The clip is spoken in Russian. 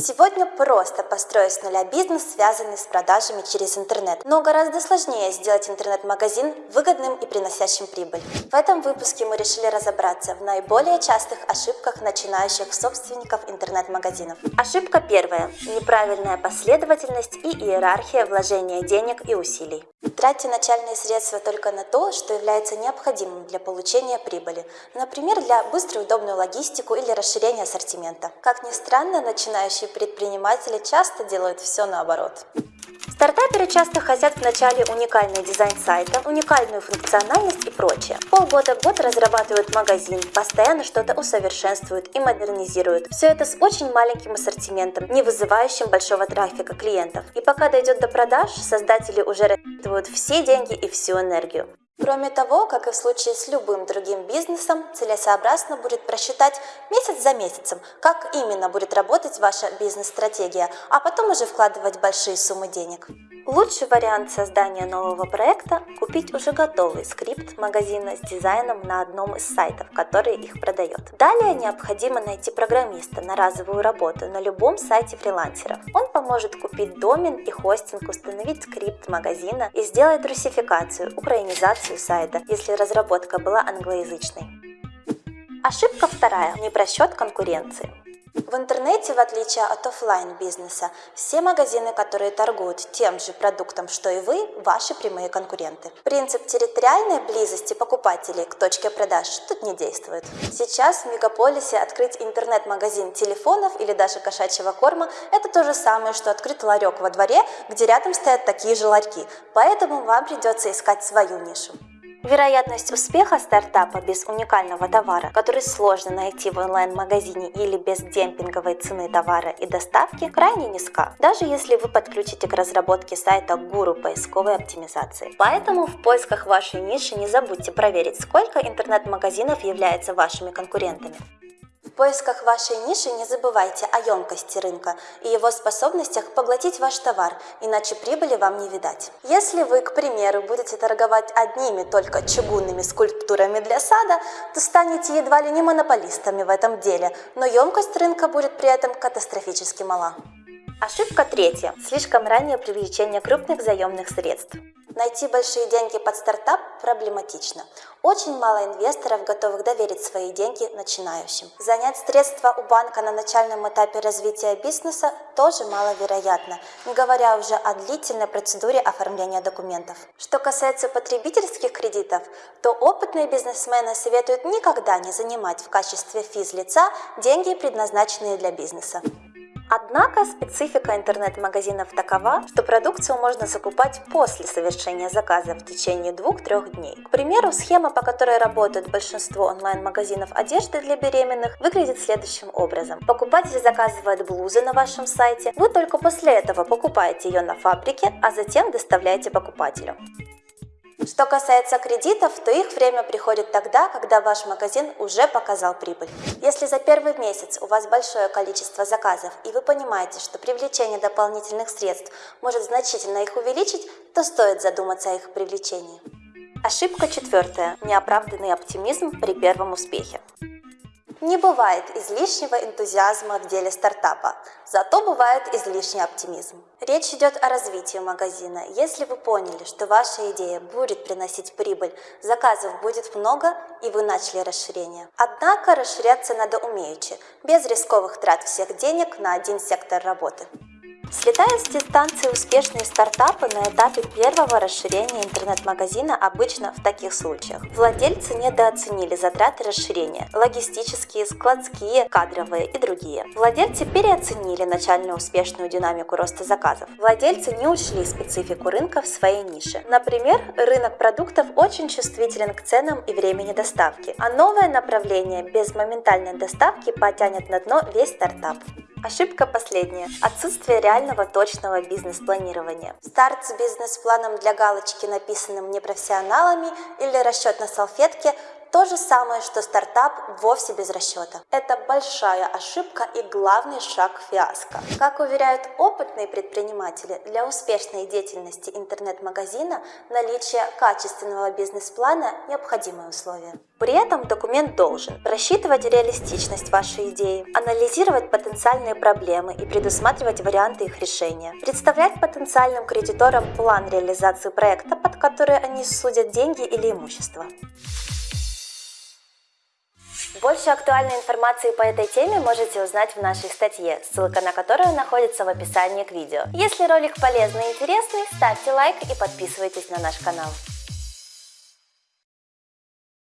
Сегодня просто построить с нуля бизнес, связанный с продажами через интернет. Но гораздо сложнее сделать интернет-магазин выгодным и приносящим прибыль. В этом выпуске мы решили разобраться в наиболее частых ошибках начинающих собственников интернет-магазинов. Ошибка первая. Неправильная последовательность и иерархия вложения денег и усилий. Тратьте начальные средства только на то, что является необходимым для получения прибыли. Например, для быстрой и удобной логистику или расширения ассортимента. Как ни странно, начинающие предприниматели часто делают все наоборот. Стартаперы часто хотят вначале уникальный дизайн сайта, уникальную функциональность и прочее. Полгода год разрабатывают магазин, постоянно что-то усовершенствуют и модернизируют. Все это с очень маленьким ассортиментом, не вызывающим большого трафика клиентов. И пока дойдет до продаж, создатели уже рассчитывают все деньги и всю энергию. Кроме того, как и в случае с любым другим бизнесом, целесообразно будет просчитать месяц за месяцем, как именно будет работать ваша бизнес-стратегия, а потом уже вкладывать большие суммы денег. Лучший вариант создания нового проекта – купить уже готовый скрипт магазина с дизайном на одном из сайтов, который их продает. Далее необходимо найти программиста на разовую работу на любом сайте фрилансеров. Он поможет купить домен и хостинг, установить скрипт магазина и сделать русификацию, украинизацию сайта, если разработка была англоязычной. Ошибка вторая – непросчет конкуренции. В интернете, в отличие от офлайн бизнеса, все магазины, которые торгуют тем же продуктом, что и вы, ваши прямые конкуренты. Принцип территориальной близости покупателей к точке продаж тут не действует. Сейчас в мегаполисе открыть интернет-магазин телефонов или даже кошачьего корма – это то же самое, что открыть ларек во дворе, где рядом стоят такие же ларьки, поэтому вам придется искать свою нишу. Вероятность успеха стартапа без уникального товара, который сложно найти в онлайн-магазине или без демпинговой цены товара и доставки, крайне низка, даже если вы подключите к разработке сайта гуру поисковой оптимизации. Поэтому в поисках вашей ниши не забудьте проверить, сколько интернет-магазинов являются вашими конкурентами. Поисках вашей ниши не забывайте о емкости рынка и его способностях поглотить ваш товар, иначе прибыли вам не видать. Если вы, к примеру, будете торговать одними только чугунными скульптурами для сада, то станете едва ли не монополистами в этом деле, но емкость рынка будет при этом катастрофически мала. Ошибка третья. Слишком раннее привлечение крупных заемных средств. Найти большие деньги под стартап проблематично. Очень мало инвесторов готовых доверить свои деньги начинающим. Занять средства у банка на начальном этапе развития бизнеса тоже маловероятно, не говоря уже о длительной процедуре оформления документов. Что касается потребительских кредитов, то опытные бизнесмены советуют никогда не занимать в качестве физлица деньги, предназначенные для бизнеса. Однако специфика интернет-магазинов такова, что продукцию можно закупать после совершения заказа в течение 2-3 дней. К примеру, схема, по которой работает большинство онлайн-магазинов одежды для беременных, выглядит следующим образом. Покупатель заказывает блузы на вашем сайте, вы только после этого покупаете ее на фабрике, а затем доставляете покупателю. Что касается кредитов, то их время приходит тогда, когда ваш магазин уже показал прибыль. Если за первый месяц у вас большое количество заказов и вы понимаете, что привлечение дополнительных средств может значительно их увеличить, то стоит задуматься о их привлечении. Ошибка четвертая. Неоправданный оптимизм при первом успехе. Не бывает излишнего энтузиазма в деле стартапа, зато бывает излишний оптимизм. Речь идет о развитии магазина. Если вы поняли, что ваша идея будет приносить прибыль, заказов будет много и вы начали расширение. Однако расширяться надо умеючи, без рисковых трат всех денег на один сектор работы. Слетают с дистанции успешные стартапы на этапе первого расширения интернет-магазина обычно в таких случаях. Владельцы недооценили затраты расширения – логистические, складские, кадровые и другие. Владельцы переоценили начальную успешную динамику роста заказов. Владельцы не учли специфику рынка в своей нише. Например, рынок продуктов очень чувствителен к ценам и времени доставки, а новое направление без моментальной доставки потянет на дно весь стартап. Ошибка последняя. Отсутствие реального точного бизнес-планирования. Старт с бизнес-планом для галочки, написанным непрофессионалами или расчет на салфетке то же самое, что стартап вовсе без расчета. Это большая ошибка и главный шаг фиаско. Как уверяют опытные предприниматели, для успешной деятельности интернет-магазина наличие качественного бизнес-плана – необходимое условие. При этом документ должен рассчитывать реалистичность вашей идеи, анализировать потенциальные проблемы и предусматривать варианты их решения, представлять потенциальным кредиторам план реализации проекта, под который они судят деньги или имущество. Больше актуальной информации по этой теме можете узнать в нашей статье, ссылка на которую находится в описании к видео. Если ролик полезный и интересный, ставьте лайк и подписывайтесь на наш канал.